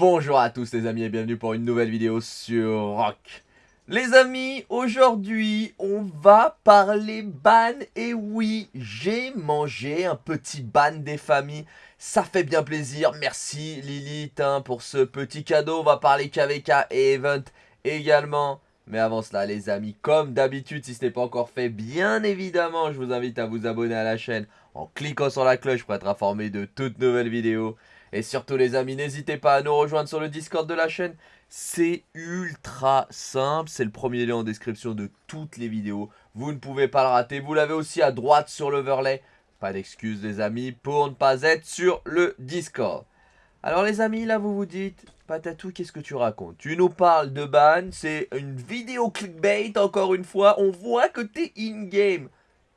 Bonjour à tous les amis et bienvenue pour une nouvelle vidéo sur Rock. Les amis, aujourd'hui on va parler ban et oui, j'ai mangé un petit ban des familles. Ça fait bien plaisir, merci Lilith hein, pour ce petit cadeau. On va parler KVK et Event également. Mais avant cela les amis, comme d'habitude, si ce n'est pas encore fait, bien évidemment, je vous invite à vous abonner à la chaîne en cliquant sur la cloche pour être informé de toutes nouvelles vidéos. Et surtout les amis, n'hésitez pas à nous rejoindre sur le Discord de la chaîne. C'est ultra simple, c'est le premier lien en description de toutes les vidéos. Vous ne pouvez pas le rater, vous l'avez aussi à droite sur l'overlay. Pas d'excuses les amis pour ne pas être sur le Discord. Alors les amis, là vous vous dites, Patatou, qu'est-ce que tu racontes? Tu nous parles de ban, c'est une vidéo clickbait encore une fois, on voit que t'es in-game.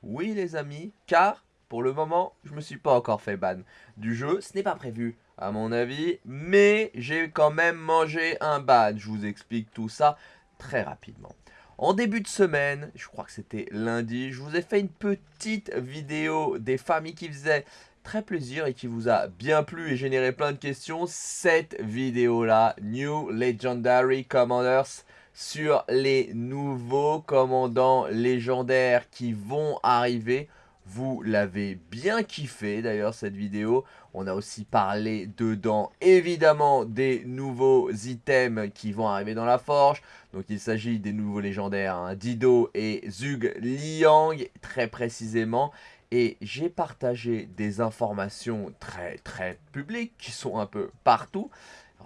Oui les amis, car pour le moment, je me suis pas encore fait ban du jeu, ce n'est pas prévu à mon avis. Mais j'ai quand même mangé un ban. Je vous explique tout ça très rapidement. En début de semaine, je crois que c'était lundi, je vous ai fait une petite vidéo des familles qui faisaient très plaisir et qui vous a bien plu et généré plein de questions. Cette vidéo-là, New Legendary Commanders, sur les nouveaux commandants légendaires qui vont arriver. Vous l'avez bien kiffé d'ailleurs cette vidéo. On a aussi parlé dedans évidemment des nouveaux items qui vont arriver dans la forge. Donc il s'agit des nouveaux légendaires hein, Dido et Zug Liang très précisément. Et j'ai partagé des informations très très publiques qui sont un peu partout.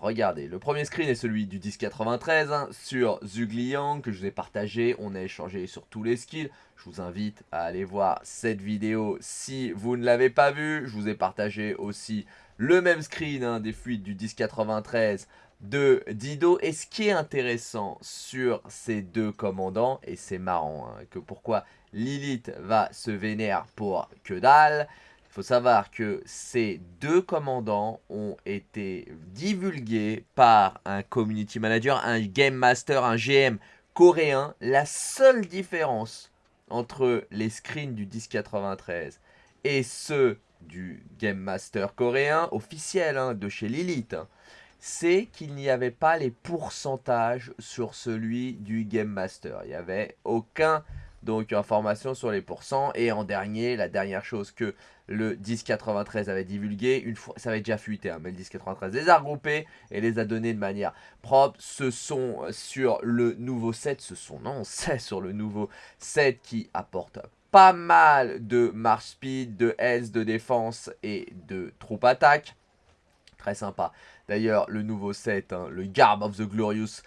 Regardez, le premier screen est celui du 1093 hein, sur Zugliang que je vous ai partagé. On a échangé sur tous les skills. Je vous invite à aller voir cette vidéo si vous ne l'avez pas vue. Je vous ai partagé aussi le même screen hein, des fuites du 1093 de Dido. Et ce qui est intéressant sur ces deux commandants, et c'est marrant hein, que pourquoi Lilith va se vénérer pour que dalle, faut savoir que ces deux commandants ont été divulgués par un community manager, un game master, un GM coréen. La seule différence entre les screens du 1093 et ceux du game master coréen officiel hein, de chez Lilith, hein, c'est qu'il n'y avait pas les pourcentages sur celui du game master. Il n'y avait aucun donc information sur les pourcents. Et en dernier, la dernière chose que le 1093 avait divulgué, une fois, ça avait déjà fuité, hein, mais le 1093 les a regroupés et les a donnés de manière propre. Ce sont sur le nouveau set, ce sont non, c'est sur le nouveau set qui apporte pas mal de march speed, de health, de défense et de troupe attaque. Très sympa. D'ailleurs, le nouveau set, hein, le Garb of the Glorious,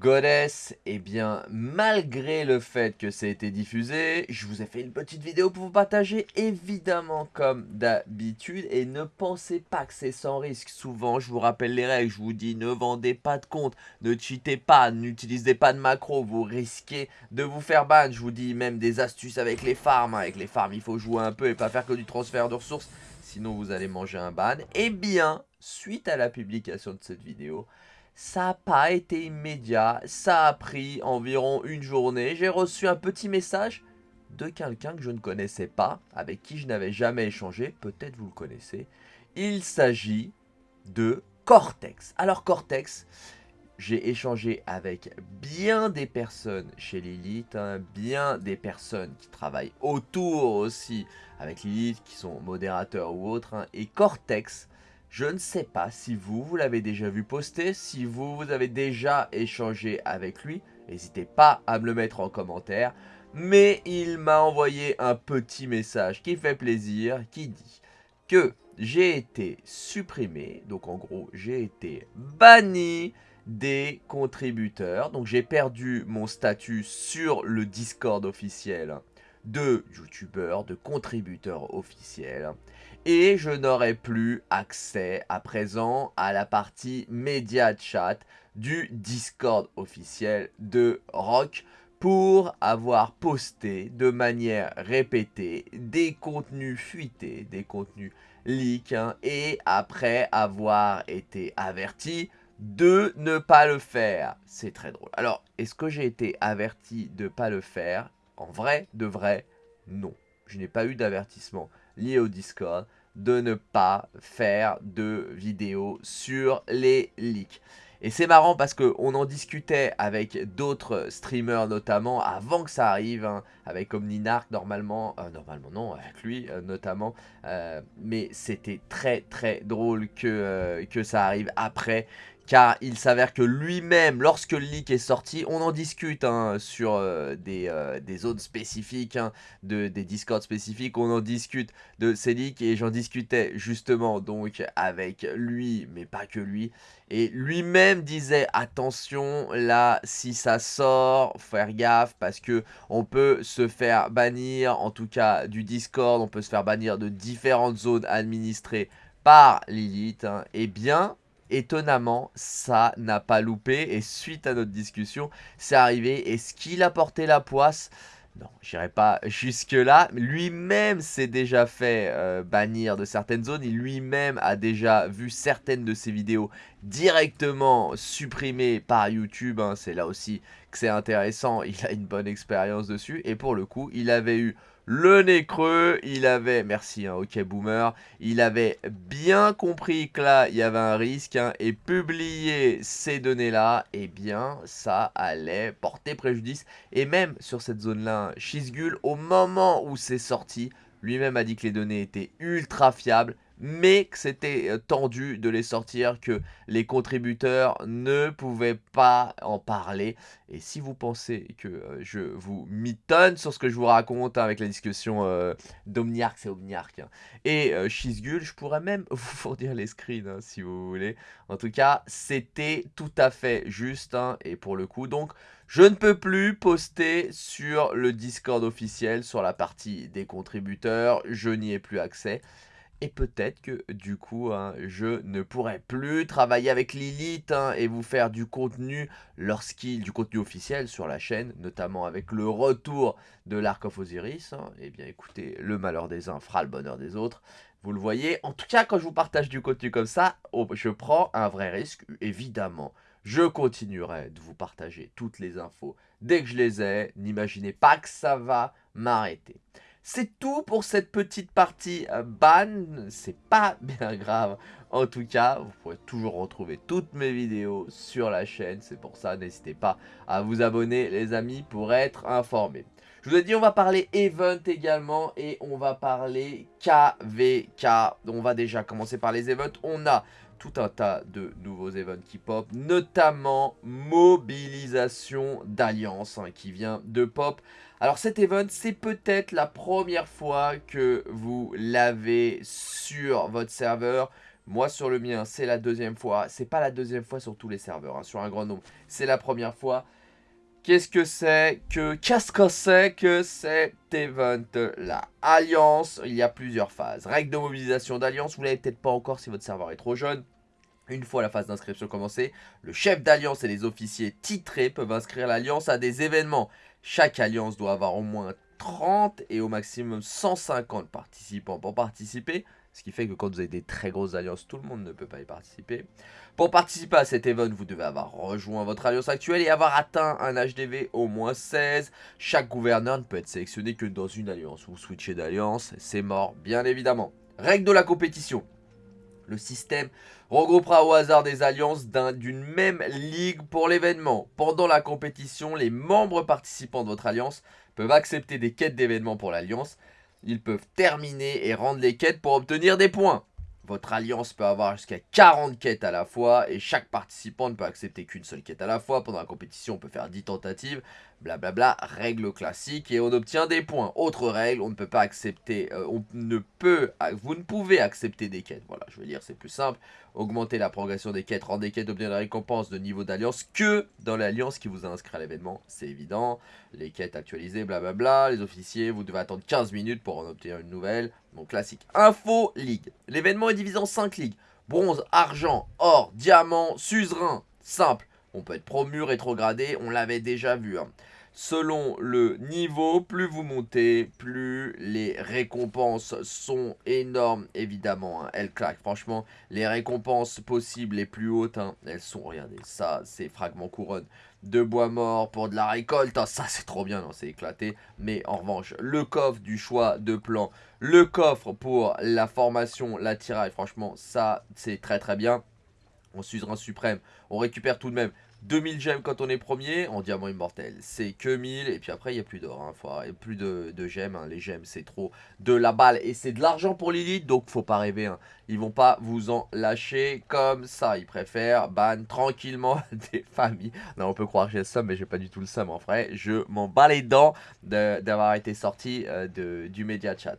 Goddess, eh bien, malgré le fait que ça a été diffusé, je vous ai fait une petite vidéo pour vous partager, évidemment, comme d'habitude. Et ne pensez pas que c'est sans risque. Souvent, je vous rappelle les règles, je vous dis ne vendez pas de compte, ne cheatez pas, n'utilisez pas de macro, vous risquez de vous faire ban. Je vous dis même des astuces avec les farms. Avec les farms, il faut jouer un peu et pas faire que du transfert de ressources, sinon vous allez manger un ban. Eh bien, suite à la publication de cette vidéo, ça n'a pas été immédiat, ça a pris environ une journée. J'ai reçu un petit message de quelqu'un que je ne connaissais pas, avec qui je n'avais jamais échangé, peut-être vous le connaissez. Il s'agit de Cortex. Alors Cortex, j'ai échangé avec bien des personnes chez Lilith, hein, bien des personnes qui travaillent autour aussi avec Lilith, qui sont modérateurs ou autres. Hein, et Cortex, je ne sais pas si vous, vous l'avez déjà vu poster, si vous, vous avez déjà échangé avec lui. N'hésitez pas à me le mettre en commentaire. Mais il m'a envoyé un petit message qui fait plaisir, qui dit que j'ai été supprimé, donc en gros j'ai été banni des contributeurs. Donc j'ai perdu mon statut sur le Discord officiel de youtubeur, de contributeur officiel. Et je n'aurai plus accès à présent à la partie média chat du Discord officiel de Rock pour avoir posté de manière répétée des contenus fuités, des contenus leaks, hein, et après avoir été averti de ne pas le faire. C'est très drôle. Alors, est-ce que j'ai été averti de ne pas le faire? En vrai, de vrai, non. Je n'ai pas eu d'avertissement lié au Discord de ne pas faire de vidéos sur les leaks. Et c'est marrant parce qu'on en discutait avec d'autres streamers notamment avant que ça arrive, hein, avec Omninark normalement, euh, normalement non, avec lui euh, notamment, euh, mais c'était très très drôle que ça arrive après car il s'avère que lui-même, lorsque le leak est sorti, on en discute hein, sur euh, euh, des, zones spécifiques, hein, de, des discords spécifiques, on en discute de ces leaks, et j'en discutais justement donc avec lui, mais pas que lui, et lui-même disait attention là si ça sort, faire gaffe parce que on peut se faire bannir, en tout cas du Discord, on peut se faire bannir de différentes zones administrées par Lilith, hein. et bien étonnamment, ça n'a pas loupé. Et suite à notre discussion, c'est arrivé. Est-ce qu'il a porté la poisse? Non, j'irai pas jusque-là. Lui-même s'est déjà fait euh, bannir de certaines zones. Il lui-même a déjà vu certaines de ses vidéos directement supprimées par YouTube. Hein. C'est là aussi que c'est intéressant. Il a une bonne expérience dessus. Et pour le coup, il avait eu le nez creux, il avait, merci hein, ok boomer, il avait bien compris que là il y avait un risque hein, et publier ces données là, eh bien ça allait porter préjudice. Et même sur cette zone là, Shizgul au moment où c'est sorti, lui-même a dit que les données étaient ultra fiables, mais que c'était euh, tendu de les sortir, que les contributeurs ne pouvaient pas en parler. Et si vous pensez que euh, je vous mitonne sur ce que je vous raconte hein, avec la discussion euh, d'Omniarch, c'est Omniarch, hein, et euh, je pourrais même vous fournir les screens hein, si vous voulez. En tout cas, c'était tout à fait juste, et pour le coup, donc... Je ne peux plus poster sur le Discord officiel, sur la partie des contributeurs, je n'y ai plus accès. Et peut-être que du coup, hein, je ne pourrai plus travailler avec Lilith hein, et vous faire du contenu lorsqu'il, du contenu officiel sur la chaîne, notamment avec le retour de l'Arc of Osiris. Hein. Eh bien écoutez, le malheur des uns fera le bonheur des autres. Vous le voyez, en tout cas quand je vous partage du contenu comme ça, oh, je prends un vrai risque, évidemment. Je continuerai de vous partager toutes les infos dès que je les ai. N'imaginez pas que ça va m'arrêter. C'est tout pour cette petite partie euh, ban, c'est pas bien grave. En tout cas, vous pourrez toujours retrouver toutes mes vidéos sur la chaîne. C'est pour ça, n'hésitez pas à vous abonner les amis pour être informés. Je vous ai dit, on va parler event également et on va parler KVK. On va déjà commencer par les events. On a tout un tas de nouveaux events qui pop, notamment mobilisation d'alliance hein, qui vient de pop. Alors cet event, c'est peut-être la première fois que vous l'avez sur votre serveur. Moi sur le mien, c'est la deuxième fois. C'est pas la deuxième fois sur tous les serveurs, hein, sur un grand nombre. C'est la première fois. Qu'est-ce que c'est que Qu'est-ce que c'est que cet event-là Alliance, il y a plusieurs phases. Règles de mobilisation d'alliance, vous l'avez peut-être pas encore si votre serveur est trop jeune. Une fois la phase d'inscription commencée, le chef d'alliance et les officiers titrés peuvent inscrire l'alliance à des événements. Chaque alliance doit avoir au moins 30 et au maximum 150 participants pour participer. Ce qui fait que quand vous avez des très grosses alliances, tout le monde ne peut pas y participer. Pour participer à cet event, vous devez avoir rejoint votre alliance actuelle et avoir atteint un HDV au moins 16. Chaque gouverneur ne peut être sélectionné que dans une alliance. Vous switchez d'alliance, c'est mort, bien évidemment. Règle de la compétition. Le système regroupera au hasard des alliances d'une même ligue pour l'événement. Pendant la compétition, les membres participants de votre alliance peuvent accepter des quêtes d'événements pour l'alliance. Ils peuvent terminer et rendre les quêtes pour obtenir des points. Votre alliance peut avoir jusqu'à 40 quêtes à la fois et chaque participant ne peut accepter qu'une seule quête à la fois. Pendant la compétition, on peut faire 10 tentatives, blablabla, règle classique et on obtient des points. Autre règle, on ne peut pas accepter, euh, on ne peut, vous ne pouvez accepter des quêtes. Voilà, je veux dire, c'est plus simple. Augmenter la progression des quêtes, rendre des quêtes, obtenir des récompenses de niveau d'alliance que dans l'alliance qui vous a inscrit à l'événement. C'est évident. Les quêtes actualisées, blablabla. Les officiers, vous devez attendre 15 minutes pour en obtenir une nouvelle. Donc classique. Info Ligue. L'événement est divisé en 5 ligues. Bronze, argent, or, diamant, suzerain. Simple. On peut être promu, rétrogradé, on l'avait déjà vu. Hein. selon le niveau, plus vous montez, plus les récompenses sont énormes, évidemment. Hein. Elles claquent, franchement, les récompenses possibles les plus hautes, hein, elles sont, regardez, ça, c'est fragment couronne de bois mort pour de la récolte. Ça, c'est trop bien, non, c'est éclaté. Mais en revanche, le coffre du choix de plan, le coffre pour la formation, la tiraille, franchement, ça, c'est très très bien. On un suprême, on récupère tout de même 2000 gemmes quand on est premier en diamant immortel. C'est que 1000 et puis après il n'y a plus d'or. Il n'y a plus de, gemmes. Hein. Les gemmes c'est trop de la balle et c'est de l'argent pour l'élite. Donc faut pas rêver. Hein. Ils vont pas vous en lâcher comme ça. Ils préfèrent ban tranquillement des familles. Non on peut croire que j'ai le seum mais j'ai pas du tout le seum en vrai. Je m'en bats les dents d'avoir été sorti euh, du média chat.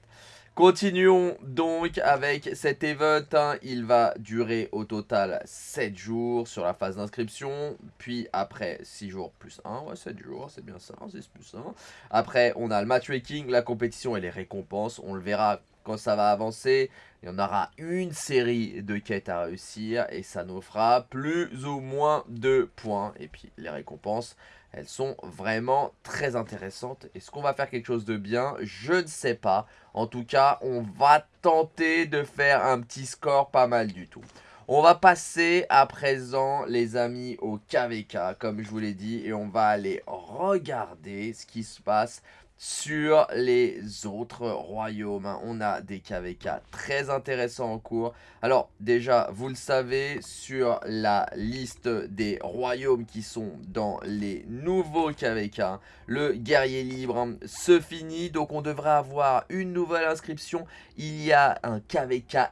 Continuons donc avec cet event. Hein. Il va durer au total 7 jours sur la phase d'inscription. Puis après 6 jours plus 1. Ouais, 7 jours, c'est bien ça. 6 plus 1. Après, on a le matchmaking, la compétition et les récompenses. On le verra quand ça va avancer. Il y en aura une série de quêtes à réussir. Et ça nous fera plus ou moins de points. Et puis les récompenses elles sont vraiment très intéressantes. Est-ce qu'on va faire quelque chose de bien? Je ne sais pas. En tout cas, on va tenter de faire un petit score pas mal du tout. On va passer à présent, les amis, au KVK, comme je vous l'ai dit. Et on va aller regarder ce qui se passe sur les autres royaumes. Hein. On a des KVK très intéressants en cours. Alors déjà, vous le savez, sur la liste des royaumes qui sont dans les nouveaux KVK, le guerrier libre hein, se finit. Donc on devrait avoir une nouvelle inscription. Il y a un KVK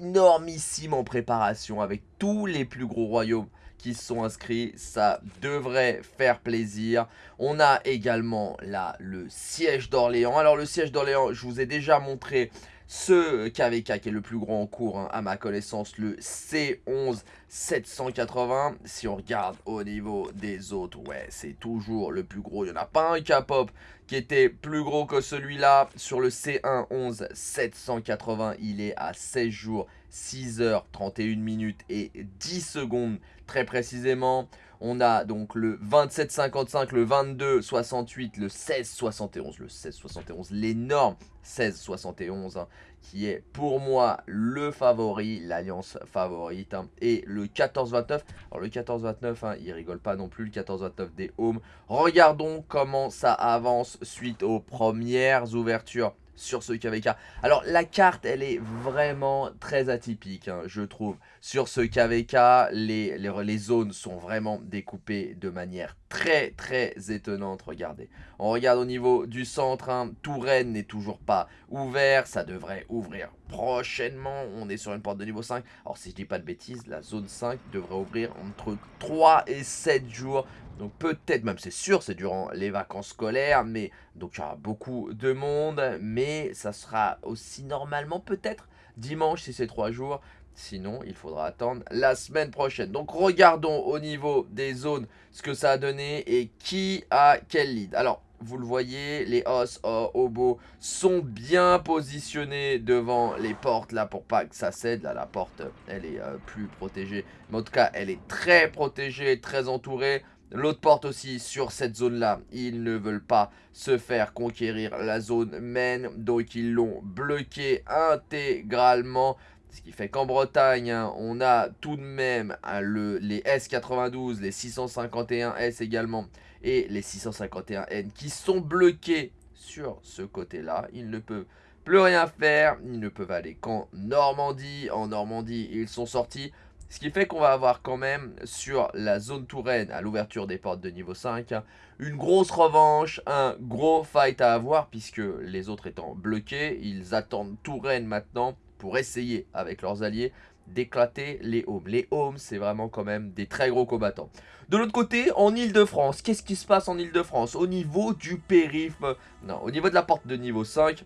énormissime en préparation avec tous les plus gros royaumes qui sont inscrits. Ça devrait faire plaisir. On a également là le siège d'Orléans. Alors le siège d'Orléans, je vous ai déjà montré ce KVK qui est le plus grand en cours, hein, à ma connaissance, le C11 780. Si on regarde au niveau des autres, ouais, c'est toujours le plus gros. Il n'y en a pas un K-pop qui était plus gros que celui-là. Sur le C1 11 780, il est à 16 jours, 6 heures, 31 minutes et 10 secondes très précisément. On a donc le 27,55, le 22,68, le 16,71, le 16,71, l'énorme 16,71 hein, qui est pour moi le favori, l'alliance favorite. Hein, et le 14,29, alors le 14,29, hein, il rigole pas non plus, le 14,29 des Homes. Regardons comment ça avance suite aux premières ouvertures sur ce KVK. Alors la carte elle est vraiment très atypique hein, je trouve. Sur ce KVK les, les, zones sont vraiment découpées de manière très très étonnante. Regardez. On regarde au niveau du centre. Hein, Touraine n'est toujours pas ouvert. Ça devrait ouvrir prochainement. On est sur une porte de niveau 5. Alors si je dis pas de bêtises la zone 5 devrait ouvrir entre 3 et 7 jours. Donc peut-être, même c'est sûr, c'est durant les vacances scolaires, mais donc il y aura beaucoup de monde, mais ça sera aussi normalement peut-être dimanche si c'est 3 jours. Sinon, il faudra attendre la semaine prochaine. Donc regardons au niveau des zones ce que ça a donné et qui a quel lead. Alors, vous le voyez, les os, oh, obo sont bien positionnés devant les portes là pour pas que ça cède. Là, la porte, elle est euh, plus protégée. Mais en tout cas, elle est très protégée, très entourée. L'autre porte aussi sur cette zone-là. Ils ne veulent pas se faire conquérir la zone main. Donc ils l'ont bloqué intégralement. Ce qui fait qu'en Bretagne, hein, on a tout de même hein, le, les S92, les 651S également et les 651N qui sont bloqués sur ce côté-là. Ils ne peuvent plus rien faire. Ils ne peuvent aller qu'en Normandie. En Normandie, ils sont sortis. Ce qui fait qu'on va avoir quand même sur la zone Touraine, à l'ouverture des portes de niveau 5, une grosse revanche, un gros fight à avoir, puisque les autres étant bloqués, ils attendent Touraine maintenant pour essayer, avec leurs alliés, d'éclater les Homes. Les Homes, c'est vraiment quand même des très gros combattants. De l'autre côté, en Ile-de-France, qu'est-ce qui se passe en Ile-de-France? Au niveau du périph', non, au niveau de la porte de niveau 5,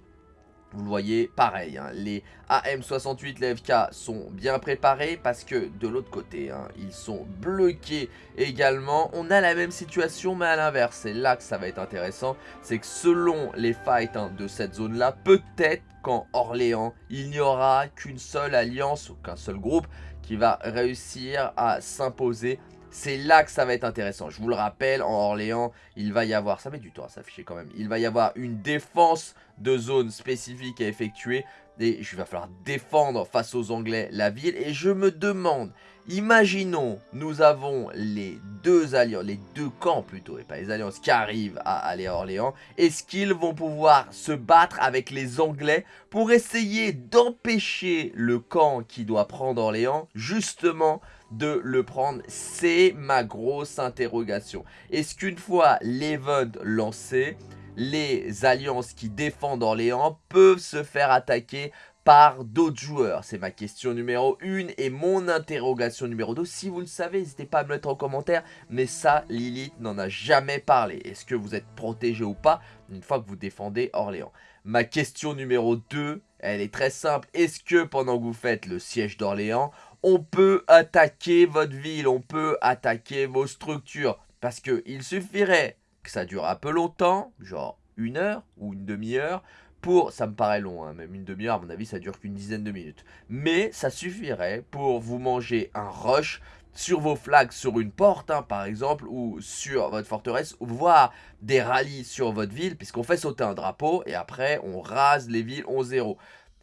vous le voyez, pareil, hein, les AM68, les FK sont bien préparés parce que de l'autre côté, hein, ils sont bloqués également. On a la même situation mais à l'inverse, c'est là que ça va être intéressant. C'est que selon les fights hein, de cette zone-là, peut-être qu'en Orléans, il n'y aura qu'une seule alliance ou qu'un seul groupe qui va réussir à s'imposer C'est là que ça va être intéressant. Je vous le rappelle, en Orléans, il va y avoir, ça met du temps à s'afficher quand même, il va y avoir une défense de zone spécifique à effectuer. Et il va falloir défendre face aux Anglais la ville. Et je me demande, imaginons, nous avons les deux alliances, les deux camps plutôt, et pas les alliances qui arrivent à aller à Orléans. Est-ce qu'ils vont pouvoir se battre avec les Anglais pour essayer d'empêcher le camp qui doit prendre Orléans, justement, de le prendre? C'est ma grosse interrogation. Est-ce qu'une fois l'event lancé, les alliances qui défendent Orléans peuvent se faire attaquer par d'autres joueurs C'est ma question numéro 1 et mon interrogation numéro 2. Si vous le savez, n'hésitez pas à me mettre en commentaire. Mais ça, Lilith n'en a jamais parlé. Est-ce que vous êtes protégé ou pas une fois que vous défendez Orléans? Ma question numéro 2, elle est très simple. Est-ce que pendant que vous faites le siège d'Orléans, on peut attaquer votre ville, on peut attaquer vos structures? Parce qu'il suffirait que ça dure un peu longtemps, genre une heure ou une demi-heure, pour, ça me paraît long, hein, même une demi-heure, à mon avis, ça dure qu'une dizaine de minutes. Mais ça suffirait pour vous manger un rush sur vos flags sur une porte, hein, par exemple, ou sur votre forteresse, voire des rallyes sur votre ville, puisqu'on fait sauter un drapeau, et après, on rase les villes 11-0.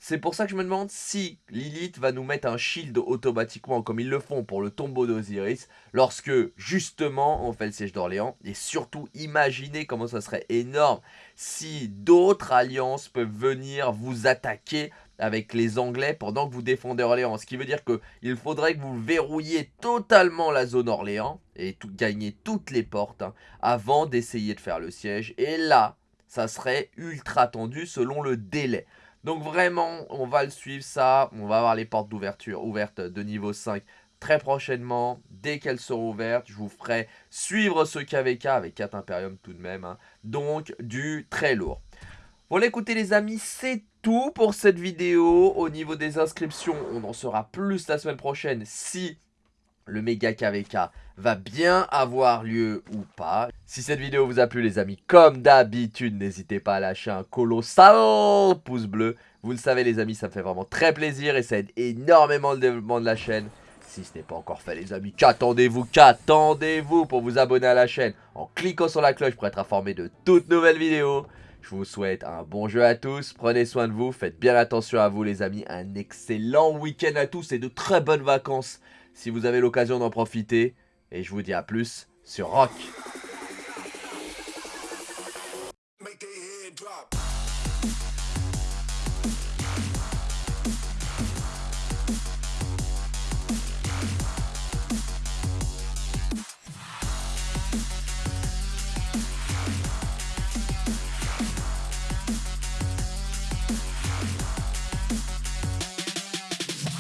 C'est pour ça que je me demande si Lilith va nous mettre un shield automatiquement comme ils le font pour le tombeau d'Osiris lorsque justement on fait le siège d'Orléans. Et surtout imaginez comment ça serait énorme si d'autres alliances peuvent venir vous attaquer avec les Anglais pendant que vous défendez Orléans. Ce qui veut dire qu'il faudrait que vous verrouilliez totalement la zone Orléans et tout, gagner toutes les portes hein, avant d'essayer de faire le siège. Et là, ça serait ultra tendu selon le délai. Donc vraiment, on va le suivre ça. On va avoir les portes d'ouverture ouvertes de niveau 5 très prochainement. Dès qu'elles seront ouvertes, je vous ferai suivre ce KVK avec 4 Imperium tout de même. Hein. Donc du très lourd. Voilà écoutez les amis, c'est tout pour cette vidéo. Au niveau des inscriptions, on en saura plus la semaine prochaine si le méga KVK va bien avoir lieu ou pas. Si cette vidéo vous a plu les amis, comme d'habitude, n'hésitez pas à lâcher un colossal pouce bleu. Vous le savez les amis, ça me fait vraiment très plaisir et ça aide énormément le développement de la chaîne. Si ce n'est pas encore fait les amis, qu'attendez-vous, qu'attendez-vous pour vous abonner à la chaîne en cliquant sur la cloche pour être informé de toutes nouvelles vidéos. Je vous souhaite un bon jeu à tous, prenez soin de vous, faites bien attention à vous les amis, un excellent week-end à tous et de très bonnes vacances si vous avez l'occasion d'en profiter. Et je vous dis à plus sur Rock.